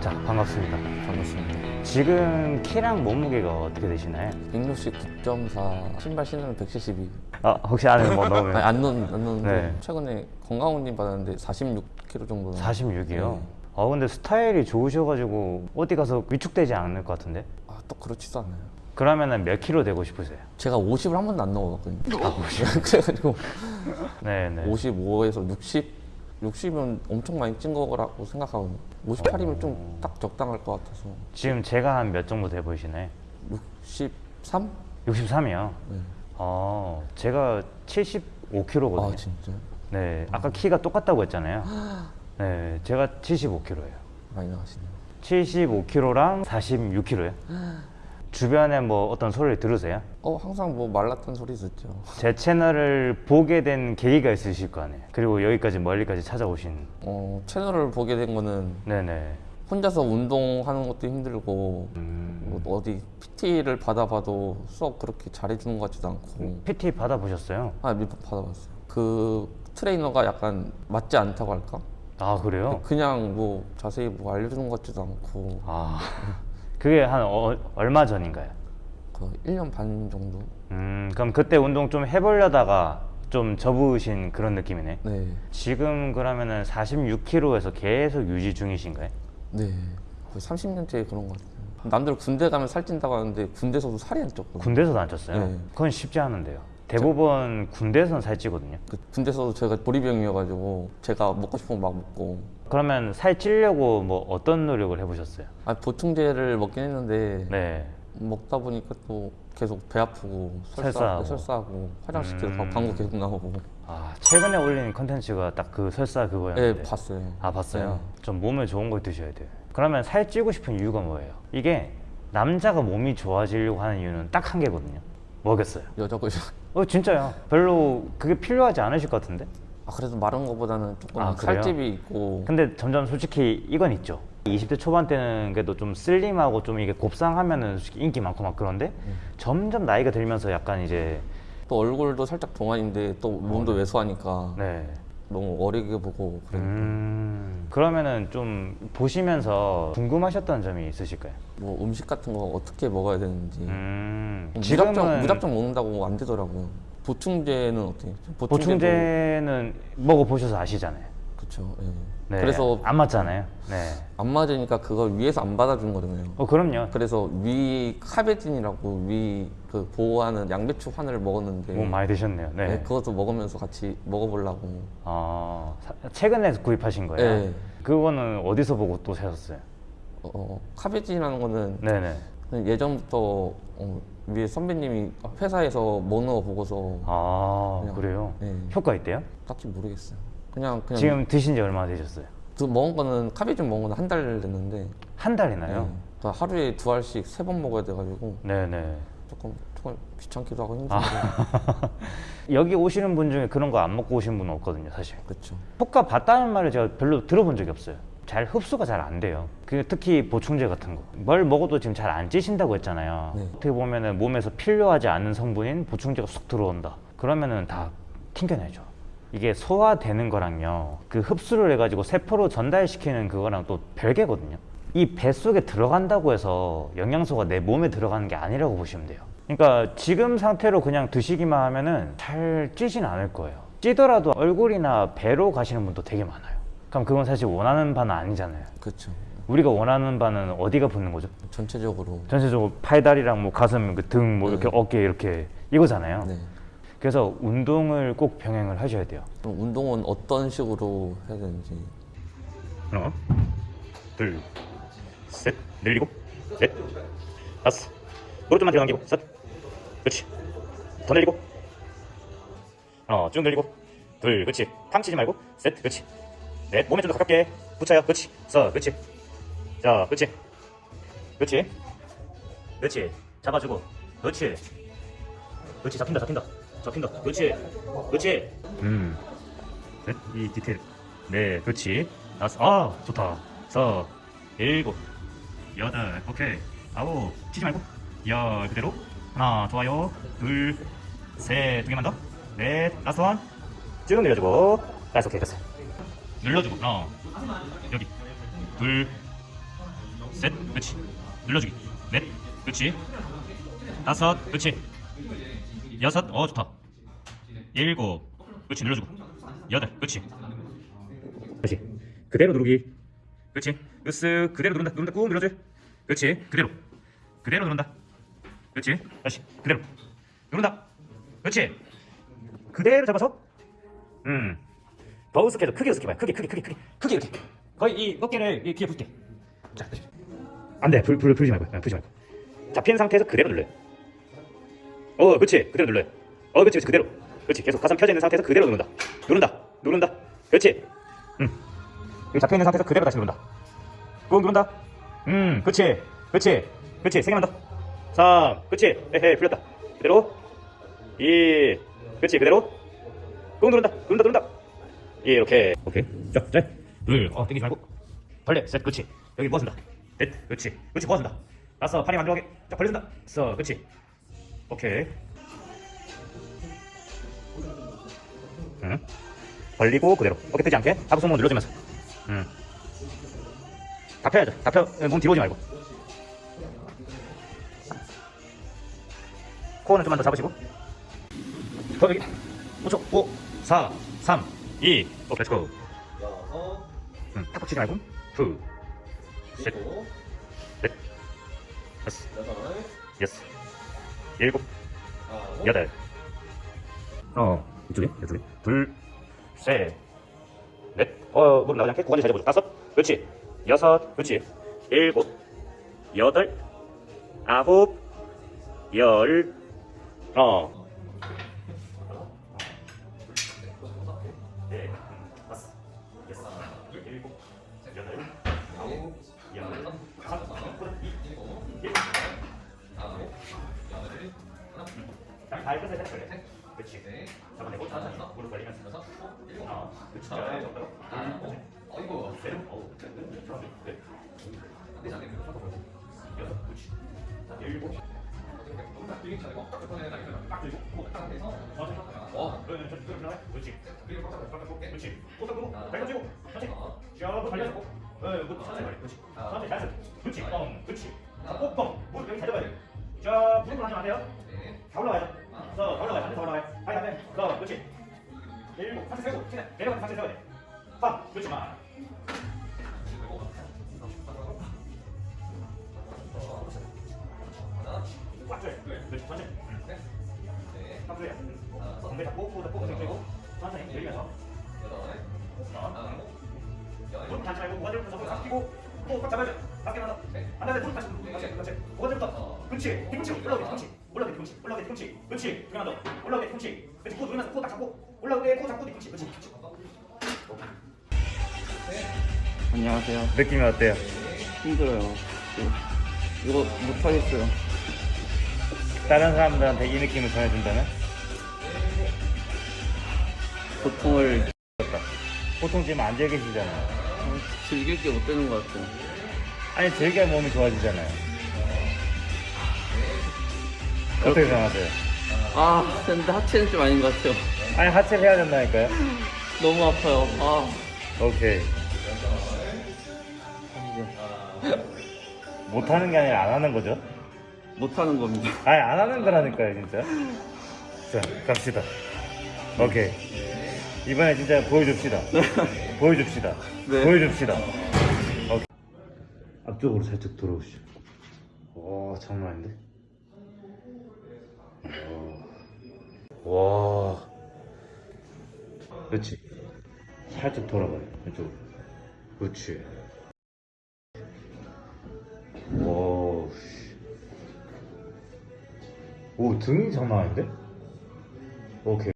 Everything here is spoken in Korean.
자, 반갑습니다. 반갑습니다. 지금 키랑 몸무게가 어떻게 되시나요? 169.4 신발 신으면 172. 아, 혹시 안에 뭐 넣으면 아니 안 넣는 안 넣는데 네. 최근에 건강원님 받았는데 46kg 정도. 46이요? 네. 아, 근데 스타일이 좋으셔가지고 어디 가서 위축되지 않을 것 같은데? 아또 그렇지도 않아요. 그러면은 몇 킬로 되고 싶으세요? 제가 50을 한 번도 안 넣어봤거든요. 아, 50. 그래가지고 네네. 55에서 60. 60이면 엄청 많이 찐 거라고 생각하거든요. 58이면 좀 딱 적당할 것 같아서. 지금 제가 한 몇 정도 돼 보이시나요? 63? 63이요? 네. 어, 제가 75kg거든요. 아 진짜요? 네, 아까 키가 똑같다고 했잖아요. 네, 제가 75kg예요. 많이 나가시네요. 75kg랑 46kg요. 주변에 뭐 어떤 소리를 들으세요? 어 항상 뭐 말랐던 소리 듣죠. 제 채널을 보게 된 계기가 있으실 거 아니에요. 그리고 여기까지 멀리까지 찾아오신. 어 채널을 보게 된 거는 네네. 혼자서 운동하는 것도 힘들고 음, 뭐 어디 PT를 받아봐도 수업 그렇게 잘해주는 것 같지도 않고 PT 받아보셨어요? 아 받아봤어요 그 트레이너가 약간 맞지 않다고 할까 아 그래요? 그냥 뭐 자세히 뭐 알려주는 것 같지도 않고 아 그게 한 어- 얼마 전인가요? 그 1년 반 정도 음 그럼 그때 운동 좀 해보려다가 좀 접으신 그런 느낌이네. 네 지금 그러면은 46kg에서 계속 유지 중이신가요? 네. 거의 30년째 그런 것 같아요 남들 군대 가면 살찐다고 하는데 군대에서도 살이 안 쪘거든요 군대에서도 안 쪘어요? 네. 그건 쉽지 않은데요. 대부분 군대에서는 살찌거든요. 그 군대에서도 제가 보리병이어가지고 제가 먹고 싶은 거 막 먹고 그러면 살 찌려고 뭐 어떤 노력을 해보셨어요? 아 보충제를 먹긴 했는데 네. 먹다 보니까 또 계속 배 아프고 설사하고. 설사하고, 설사하고 화장실 계속 음. 방구 계속 나오고 아 최근에 올린 컨텐츠가 딱 그 설사 그거였는데. 네 봤어요 아 봤어요? 네. 좀 몸에 좋은 걸 드셔야 돼요. 그러면 살 찌고 싶은 이유가 뭐예요? 이게 남자가 몸이 좋아지려고 하는 이유는 딱 한 개거든요. 뭐겠어요? 여자고 어 진짜요? 별로 그게 필요하지 않으실 것 같은데? 아 그래도 마른 거보다는 조금 아? 살집이 있고 근데 점점 솔직히 이건 있죠. 20대 초반 때는 그래도 좀 슬림하고 좀 이게 곱상하면은 솔직히 인기 많고 막 그런데 점점 나이가 들면서 약간 이제 또 얼굴도 살짝 동안인데 또 몸도 왜소하니까 어, 네. 너무 어리게 보고 그래 음 그러면은 좀 보시면서 궁금하셨던 점이 있으실까요? 뭐 음식 같은 거 어떻게 먹어야 되는지 음 무작정 지금은 무작정 먹는다고 안 되더라고요 보충제는 어떻게 보충제는 먹어 보셔서 아시잖아요. 그렇죠 예. 네. 그래서 안 맞잖아요. 네. 안 맞으니까 그걸 위에서 안 받아준 거잖아요 어 그럼요. 그래서 위 카베진이라고 위 그 보호하는 양배추 환을 먹었는데 몸 많이 드셨네요. 네. 네, 그것도 먹으면서 같이 먹어보려고 아 사- 최근에 구입하신 거예요? 네. 그거는 어디서 보고 또 사셨어요? 어, 어, 카베진이라는 거는 네네. 예전부터 어, 위에 선배님이 회사에서 먹는 거 보고서 아 그냥- 그래요? 네, 효과 있대요? 딱히 모르겠어요 그냥 그냥 지금 드신 지 얼마나 되셨어요? 그 먹은 거는 카베진 먹은 거는 한 달 됐는데 한 달이나요? 네, 또 하루에 두 알씩 세 번 먹어야 돼가지고 네네. 조금 조금 귀찮기도 하고 힘든데 여기 오시는 분 중에 그런 거 안 먹고 오신 분은 없거든요, 사실. 그렇죠 효과 봤다는 말을 제가 별로 들어본 적이 없어요. 잘 흡수가 잘 안 돼요. 그 특히 보충제 같은 거. 뭘 먹어도 지금 잘 안 찌신다고 했잖아요. 네. 어떻게 보면 은 몸에서 필요하지 않은 성분인 보충제가 쑥 들어온다. 그러면은 다 튕겨내죠. 이게 소화되는 거랑요. 그 흡수를 해가지고 세포로 전달시키는 그거랑 또 별개거든요. 이 뱃속에 들어간다고 해서 영양소가 내 몸에 들어가는 게 아니라고 보시면 돼요. 그러니까 지금 상태로 그냥 드시기만 하면은 잘 찌진 않을 거예요. 찌더라도 얼굴이나 배로 가시는 분도 되게 많아요. 그럼 그건 사실 원하는 바는 아니잖아요. 그렇죠 우리가 원하는 바는 어디가 붙는 거죠? 전체적으로 전체적으로 팔다리랑 뭐 가슴, 그 등, 뭐 이렇게 네. 어깨 이렇게 이거잖아요. 네 그래서 운동을 꼭 병행을 하셔야 돼요. 그럼 운동은 어떤 식으로 해야 되는지 하나, 둘, 셋, 늘리고, 넷, 다섯. 오른쪽만 들어당기고, 셋. 그렇지. 더 늘리고. 하나, 쭉 늘리고. 둘, 그렇지. 탕 치지 말고, 셋, 그렇지. 넷, 몸에 좀 더 가깝게 붙여요. 그렇지. 서, 그렇지. 자, 그렇지. 그렇지. 그렇지. 잡아주고. 그렇지. 그렇지. 잡힌다, 잡힌다. 잡힌다. 그렇지. 그렇지. 음. 넷, 이 디테일. 네, 그렇지. 다섯, 아, 좋다. 서, 일곱, 여덟, 오케이. 아홉, 치지 말고. 열, 그대로. 하나, 좋아요. 둘, 셋, 두 개만 더. 넷, 다섯 원. 쭉 늘려주고. 다섯, 오케이, 됐어. 눌러주고, 하나, 여기. 둘, 셋, 그렇지. 눌러주기. 넷, 그렇지. 다섯, 그렇지. 여섯, 어 좋다. 일곱, 그렇지. 눌러주고. 여덟, 그렇지. 그렇지. 그대로 누르기. 그렇지. 으쓱 그대로 누른다. 누른다. 꾹 눌러줘. 그렇지. 그대로. 그대로 누른다. 그렇지. 다시 그대로. 누른다. 그렇지. 그대로 잡아서. 음. 더 으쓱해서 크게 으쓱해봐요. 크게, 크게, 크게, 크게, 크게 이렇게. 거의 이 어깨를 이 귀에 붙게. 자, 다시. 안 돼. 불, 불, 풀지 말고. 아, 풀지 말고. 잡힌 상태에서 그대로 눌러요. 어, 그렇지. 그대로 눌러요. 어, 그렇지, 그렇지. 그대로. 그렇지. 계속 가슴 펴져 있는 상태에서 그대로 누른다. 누른다. 누른다. 그렇지. 음. 잡혀 있는 상태에서 그대로 다시 누른다. 꾹 누른다. 음, 그렇지. 그렇지. 그렇지. 세 개만 더. 3. 그렇지. 에헤, 풀렸다. 그대로. 2. 그렇지. 그대로. 꾹 누른다. 누른다. 누른다. 예, 이렇게. 오케이. 자, 자. 둘. 어, 땡기지 말고. 벌레. 셋. 그렇지. 여기 모아준다. 넷. 그렇지. 그렇지. 모아준다. 다섯. 팔이 만들어가게. 자, 벌려준다. 써. 그렇지. 오케이. 응. 벌리고 그대로. 어깨 뜨지 않게. 하부 손목 눌러주면서. 응. 다 펴야죠. 다 펴. 몸 뒤로 오지 말고. 코어는 좀만 더 잡으시고. 더 여기. 5초. 5, 4, 3, 2. 오, let's go. 여섯, 응. 탁 치지 말고. 둘, 셋, 일곱, 넷, 다섯, 여섯, 일곱, 아홉, 여덟. 어, 이쪽에, 이쪽에. 둘, 셋, 넷. 어, 무릎 나오지 않게 고관절 잘 잡아줘. 다섯, 그렇지. 여섯, 그렇지. 일곱, 여덟, 아홉, 열, 어. 딱다 해서 해서 그래. 그렇지. 잡아내고 천천히 무릎 벌리면서. 어, 그렇지. 자, 적당히. 어이구, 셋, 어우, 천천히. 그래. 여섯, 그렇지. 자, 일곱. 딱 들고, 천천히. 어, 그러면 좀 끌어 올라가. 그렇지. 그렇지. 또 잡고, 발도 쥐고, 어. 무릎 닿지 말고 고관절부터 잡고 끼고 또꽉 잡아야죠. 밖에 나서. 안 돼, 무릎 다시. 그렇지, 그렇지. 고관절부터. 그렇지. 뒤꿈치 올라오게 뒤꿈치. 올라오게 뒤꿈치. 올라오게 뒤꿈치. 그렇지. 두개만 더. 올라오게 뒤꿈치. 그렇지. 코 누르면서 코딱 잡고. 올라오게 코 잡고 뒤꿈치. 그렇지. 안녕하세요. 느낌이 어때요? 힘들어요. 이거 못하겠어요. 다른 사람들한테 이 느낌을 전해준다면? 보통을 보통 지금 앉아 계시잖아요. 즐길 게 못 되는 것 같아요. 아니 즐겨야 몸이 좋아지잖아요. 어떻게 생각하세요? 아, 근데 하체는 좀 아닌 것 같아요. 아니 하체를 해야 된다니까요. 너무 아파요. 아, 오케이. 못하는 게 아니라 안 하는 거죠? 못하는 겁니다. 아니 안 하는 거라니까요 진짜. 자 갑시다. 오케이. 이번에 진짜 보여줍시다. 보여줍시다. 네. 보여줍시다. 오케이. 앞쪽으로 살짝 돌아오시죠. 와 장난 아닌데? 와. 와. 그렇지. 살짝 돌아봐요. 이쪽으로. 그렇지. 와. 씨. 오 등이 장난 아닌데? 오케이